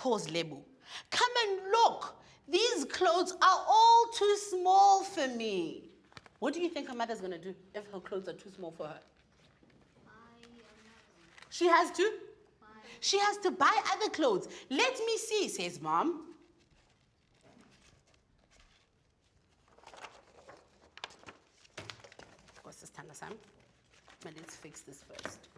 calls Lebu. Come and look. These clothes are all too small for me. What do you think her mother's going to do if her clothes are too small for her? She has to? She has to buy other clothes. Let me see, says mom. What's this, Sam? But let's fix this first.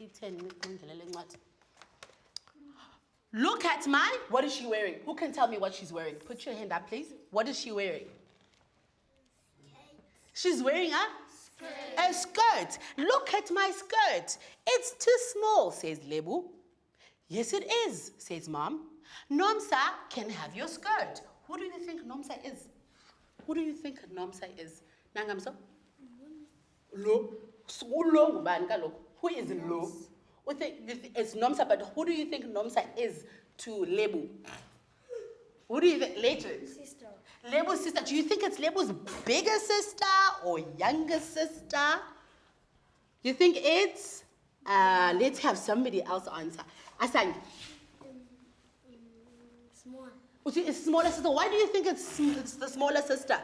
I-10 ngikundlelele. Look at my, what is she wearing? Who can tell me what she's wearing? Put your hand up, please. What is she wearing? She's wearing a? A skirt. Look at my skirt. It's too small, says Lebu. Yes, it is, says mom. Nomsa can have your skirt. Who do you think Nomsa is? Who do you think Nomsa is? Nangamso? Lo. Ulo ngubani kaloku? Who is Lo? You think, it's Nomsa, but who do you think Nomsa is to Lebu? Who do you think? Legend. Sister. Lebu's sister. Do you think it's Lebu's bigger sister or younger sister? You think it's? Uh, let's have somebody else answer. Asang, Small. uthi it's smaller sister. Why do you think it's, it's the smaller sister?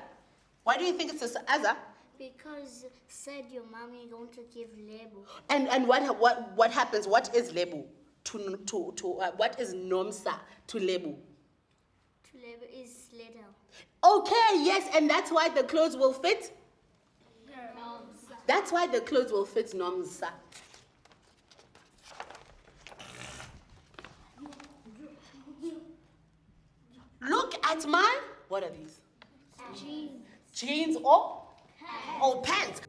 Why do you think it's the s- Azza? Because said your mommy going to give label. And and what what what happens? What is Lebu to to to uh, what is Nomsa to Lebu? To label is little. Okay, yes, and that's why the clothes will fit. That's why the clothes will fit Nomsa. Look at my, what are these? Jeans. Jeans or or pants.